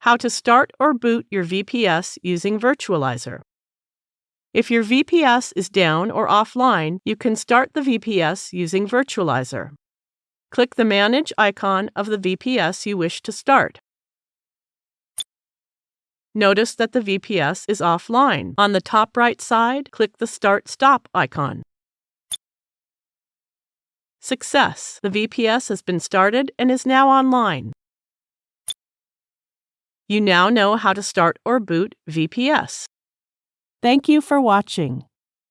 How to start or boot your VPS using Virtualizor. If your VPS is down or offline, you can start the VPS using Virtualizor. Click the Manage icon of the VPS you wish to start. Notice that the VPS is offline. On the top right side, click the Start Stop icon. Success! The VPS has been started and is now online. You now know how to start or boot VPS. Thank you for watching.